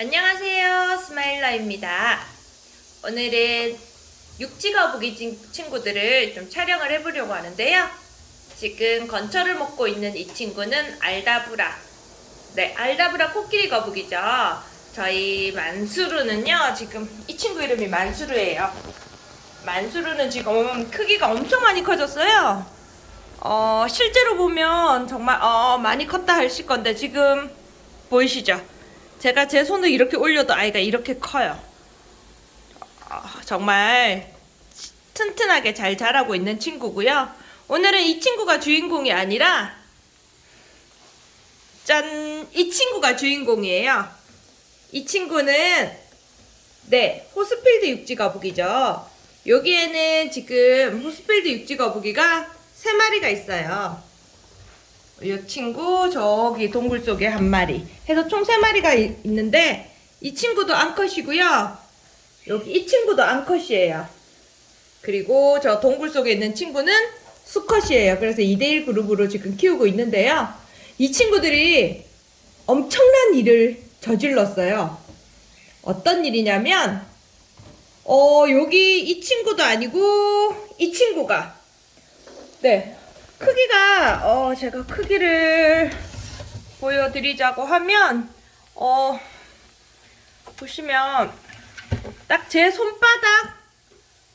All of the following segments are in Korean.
안녕하세요. 스마일러입니다. 오늘은 육지거북이 친- 친구들을 좀 촬영을 해보려고 하는데요. 지금 건초를 먹고 있는 이 친구는 알다브라. 네 알다브라 코끼리 거북이죠. 저희 만수르는요 지금 이 친구 이름이 만수르예요. 만수르는 지금 크기가 엄청 많이 커졌어요. 어 실제로 보면 정말 어 많이 컸다 하실 건데 지금 보이시죠 제가 제 손을 이렇게 올려도 아이가 이렇게 커요. 아, 정말 튼튼하게 잘 자라고 있는 친구고요. 오늘은 이 친구가 주인공이 아니라 짠! 이 친구가 주인공이에요. 이 친구는 네, 호스필드 육지 거북이죠. 여기에는 지금 호스필드 육지 거북이가 세 마리가 있어요. 이 친구 저기 동굴 속에 한 마리. 해서 총 세 마리가 이- 있는데 이 친구도 암컷이고요. 여기 이 친구도 암컷이에요. 그리고 저 동굴 속에 있는 친구는 수컷이에요. 그래서 2대1 그룹으로 지금 키우고 있는데요. 이 친구들이 엄청난 일을 저질렀어요. 어떤 일이냐면 어 여기 이 친구도 아니고 이 친구가 네 크기가 어 제가 크기를 보여드리자고 하면 어 보시면 딱 제 손바닥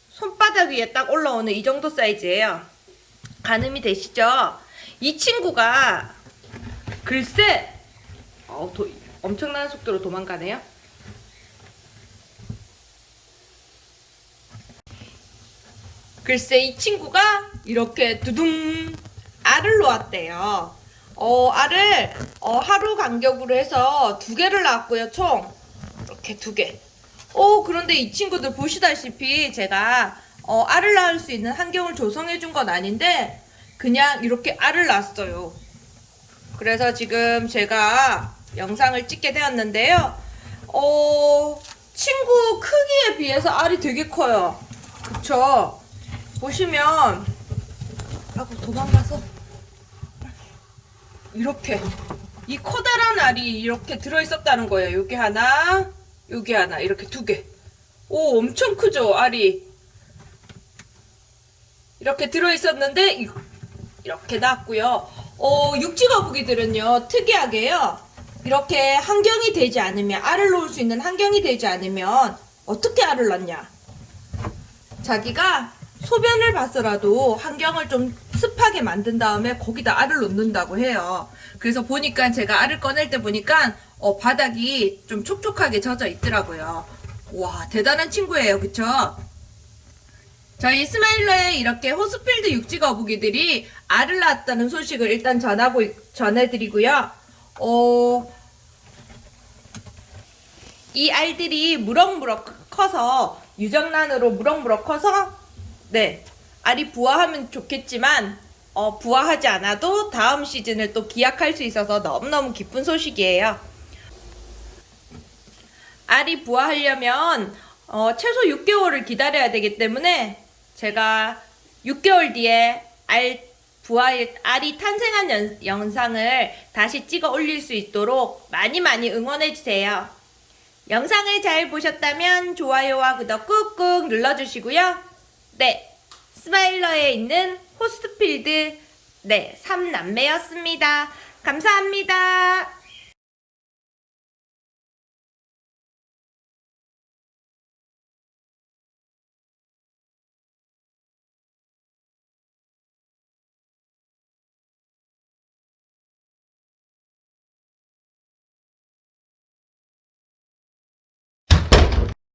손바닥 위에 딱 올라오는 이 정도 사이즈예요 가늠이 되시죠? 이 친구가 글쎄 어, 도, 엄청난 속도로 도망가네요 글쎄 이 친구가 이렇게 두둥 알을 놓았대요. 어, 알을 어, 하루 간격으로 해서 두 개를 낳았고요. 총 이렇게 두 개. 오 그런데 이 친구들 보시다시피 제가 어, 알을 낳을 수 있는 환경을 조성해 준 건 아닌데 그냥 이렇게 알을 낳았어요. 그래서 지금 제가 영상을 찍게 되었는데요. 어, 친구 크기에 비해서 알이 되게 커요. 그쵸? 보시면 아고 도망가서 이렇게 이 커다란 알이 이렇게 들어있었다는 거예요. 여기 하나, 여기 하나 이렇게 두 개. 오 엄청 크죠 알이 이렇게 들어있었는데 이- 이렇게 나왔고요. 어 육지거북이들은요 특이하게요 이렇게 환경이 되지 않으면 알을 놓을 수 있는 환경이 되지 않으면 어떻게 알을 낳냐? 자기가 소변을 봤어라도 환경을 좀 습하게 만든 다음에 거기다 알을 놓는다고 해요. 그래서 보니까 제가 알을 꺼낼 때 보니까 어, 바닥이 좀 촉촉하게 젖어 있더라고요. 와 대단한 친구예요. 그쵸? 저희 스마일러에 이렇게 호스필드 육지 거북이들이 알을 낳았다는 소식을 일단 전하고 있- 전해드리고요. 어, 이 알들이 무럭무럭 커서 유정란으로 무럭무럭 커서 네 알이 부화하면 좋겠지만 어, 부화하지 않아도 다음 시즌을 또 기약할 수 있어서 너무너무 기쁜 소식이에요. 알이 부화하려면 어, 최소 6개월을 기다려야 되기 때문에 제가 6개월 뒤에 알 부화 알이 탄생한 연- 영상을 다시 찍어 올릴 수 있도록 많이 많이 응원해 주세요. 영상을 잘 보셨다면 좋아요와 구독 꾹꾹 눌러주시고요. 네, 스마일러에 있는 호스트필드 네, 3남매였습니다. 감사합니다.